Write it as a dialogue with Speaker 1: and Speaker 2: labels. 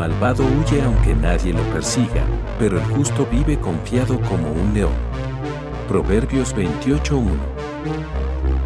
Speaker 1: malvado huye aunque nadie lo persiga, pero el justo vive confiado como un león. Proverbios 28.1